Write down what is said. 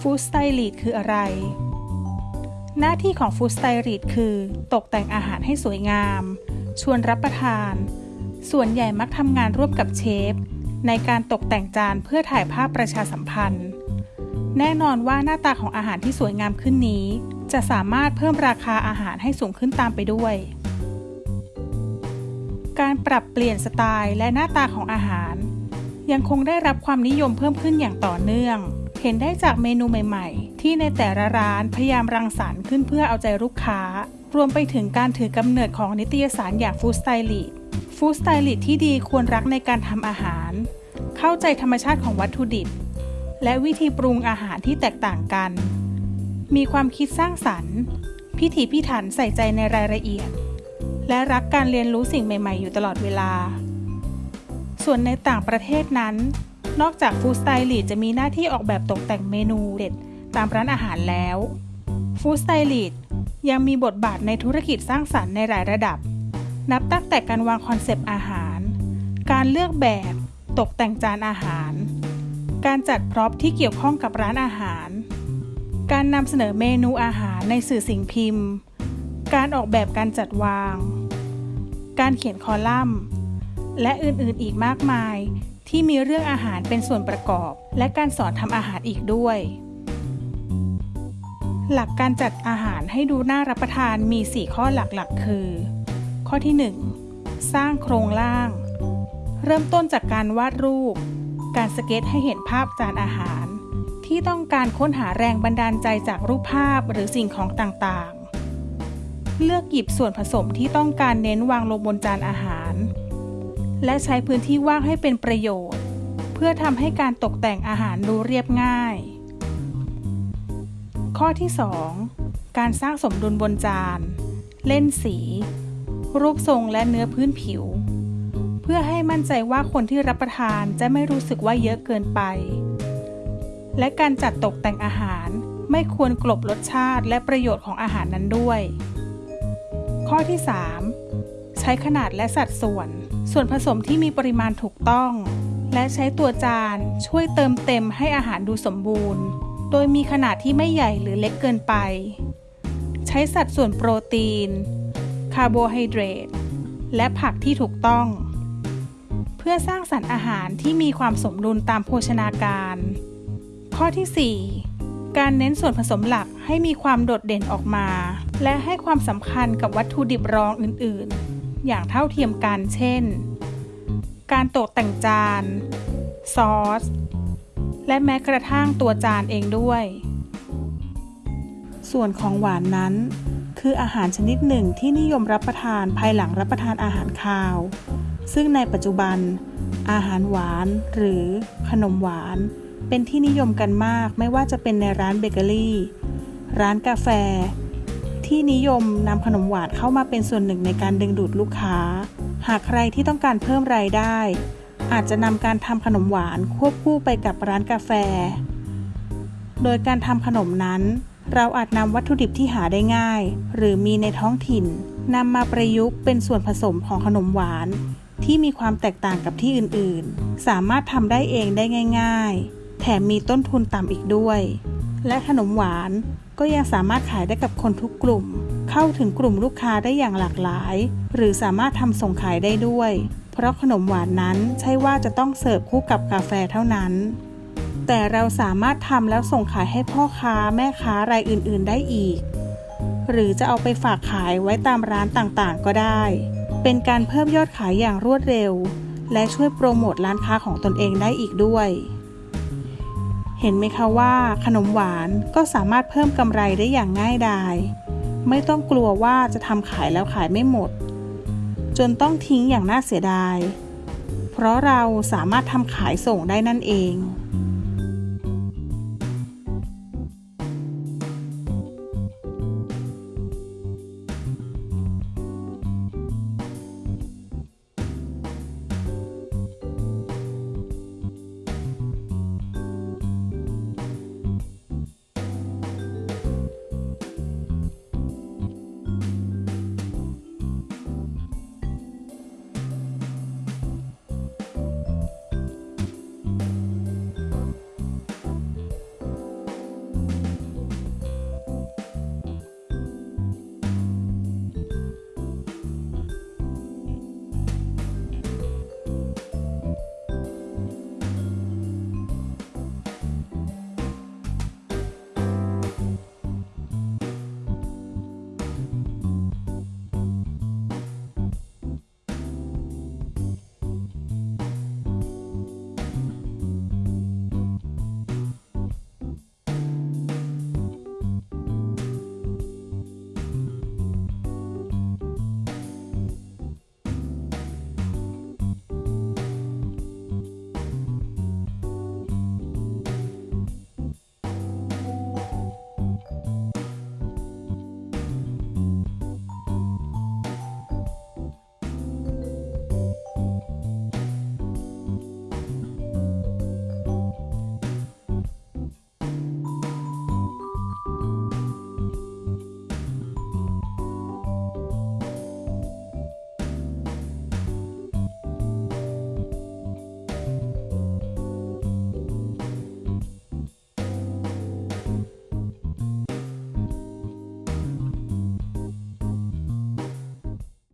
food stylist คืออะไร หน้าที่ของ food stylist คือ ตกแต่งอาหารให้สวยงาม ชวนรับประทาน ส่วนใหญ่มักทำงานร่วมกับเชฟ ในการตกแต่งจานเพื่อถ่ายภาพประชาสัมพันธ์ แน่นอนว่าหน้าตาของอาหารที่สวยงามขึ้นนี้ จะสามารถเพิ่มราคาอาหารให้สูงขึ้นตามไปด้วย การปรับเปลี่ยนสไตล์และหน้าตาของอาหาร ยังคงได้รับความนิยมเพิ่มขึ้นอย่างต่อเนื่อง เห็นได้จากเมนูใหม่ๆ ที่ในแต่ละร้านพยายามรังสรรค์ขึ้นเพื่อเอาใจลูกค้า รวมไปถึงการถือกำเนิดของนิตยสารอย่าง Food Stylist food stylist ที่ดีควรรักในการทำอาหาร เข้าใจธรรมชาติของวัตถุดิบ และวิธีปรุงอาหารที่แตกต่างกัน มีความคิดสร้างสรรค์ พิถีพิถันใส่ใจในรายละเอียด และรักการเรียนรู้สิ่งใหม่ ๆ อยู่ตลอดเวลา ส่วนในต่างประเทศนั้น นอกจาก food stylist จะมีหน้าที่ออกแบบตกแต่งเมนูเด็ดตามร้านอาหารแล้ว food stylist ยังมีบทบาทในธุรกิจสร้างสรรค์ในหลายระดับ นับตั้งแต่การวาง concept อาหาร การเลือกแบบตกแต่งจานอาหาร การจัด prop ที่เกี่ยวข้องกับร้านอาหาร การนำเสนอเมนูอาหารในสื่อสิ่งพิมพ์ การออกแบบการจัดวาง การเขียนคอลัมน์ และอื่นๆอีกมากมาย ที่มีเรื่องอาหารเป็นส่วนประกอบ และการสอนทำอาหารอีกด้วย หลักการจัดอาหารให้ดูน่ารับประทานมี 4 ข้อหลักๆ คือ ข้อที่ 1 สร้างโครงล่าง เริ่มต้นจากการวาดรูป การสเก็ตให้เห็นภาพจานอาหาร ที่ต้องการค้นหาแรงบันดาลใจจากรูปภาพหรือสิ่งของต่างๆ เลือกหยิบส่วนผสมที่ต้องการเน้นวางลงบนจานอาหาร และใช้พื้นที่ว่างให้เป็นประโยชน์ เพื่อทำให้การตกแต่งอาหารดูเรียบง่าย ข้อที่ 2 การสร้างสมดุลบนจาน เล่นสี รูปทรงและเนื้อพื้นผิว เพื่อให้มั่นใจว่าคนที่รับประทานจะไม่รู้สึกว่าเยอะเกินไป และการจัดตกแต่งอาหารไม่ควรกลบรสชาติและประโยชน์ของอาหารนั้นด้วย ข้อที่ 3 ใช้ขนาดและสัดส่วน ส่วนผสมที่มีปริมาณถูกต้อง และใช้ตัวจานช่วยเติมเต็มให้อาหารดูสมบูรณ์ โดยมีขนาดที่ไม่ใหญ่หรือเล็กเกินไป ใช้สัดส่วนโปรตีน คาร์โบไฮเดรต และผักที่ถูกต้อง เพื่อสร้างสรรค์อาหารที่มีความสมดุลตามโภชนาการ ข้อที่ 4การเน้นส่วนผสมหลักให้มีความโดดเด่นออกมา และให้ความสำคัญกับวัตถุดิบรองอื่นๆ อย่างเท่าเทียมกัน เช่น การตกแต่งจาน ซอส และแม้กระทั่งตัวจานเองด้วย ส่วนของหวานนั้น คืออาหารชนิดหนึ่งที่นิยมรับประทานภายหลังรับประทานอาหารคาว ซึ่งในปัจจุบัน อาหารหวานหรือขนมหวาน เป็นที่นิยมกันมากไม่ว่าจะเป็นในร้านเบเกอรี่ ร้านกาแฟ ที่นิยมนำขนมหวานเข้ามาเป็นส่วนหนึ่งในการดึงดูดลูกค้า หากใครที่ต้องการเพิ่มรายได้ อาจจะนำการทำขนมหวานควบคู่ไปกับร้านกาแฟ โดยการทำขนมนั้น เราอาจนำวัตถุดิบที่หาได้ง่าย หรือมีในท้องถิ่นนำมาประยุกต์เป็นส่วนผสมของขนมหวาน ที่มีความแตกต่างกับที่อื่นๆ สามารถทำได้เองได้ง่าย ๆ แถมมีต้นทุนต่ำอีกด้วย และขนมหวาน ก็ยังสามารถขายได้กับคนทุกกลุ่ม เข้าถึงกลุ่มลูกค้าได้อย่างหลากหลาย หรือสามารถทำส่งขายได้ด้วย เพราะขนมหวานนั้นใช่ว่าจะต้องเสิร์ฟคู่กับกาแฟเท่านั้น แต่เราสามารถทำแล้วส่งขายให้พ่อค้าแม่ค้ารายอื่นๆได้อีก หรือจะเอาไปฝากขายไว้ตามร้านต่างๆก็ได้ เป็นการเพิ่มยอดขายอย่างรวดเร็ว และช่วยโปรโมทร้านค้าของตนเองได้อีกด้วย เห็นไหมคะว่าขนมหวานก็สามารถเพิ่มกำไรได้อย่างง่ายดาย ไม่ต้องกลัวว่าจะทำขายแล้วขายไม่หมด จนต้องทิ้งอย่างน่าเสียดาย เพราะเราสามารถทำขายส่งได้นั่นเอง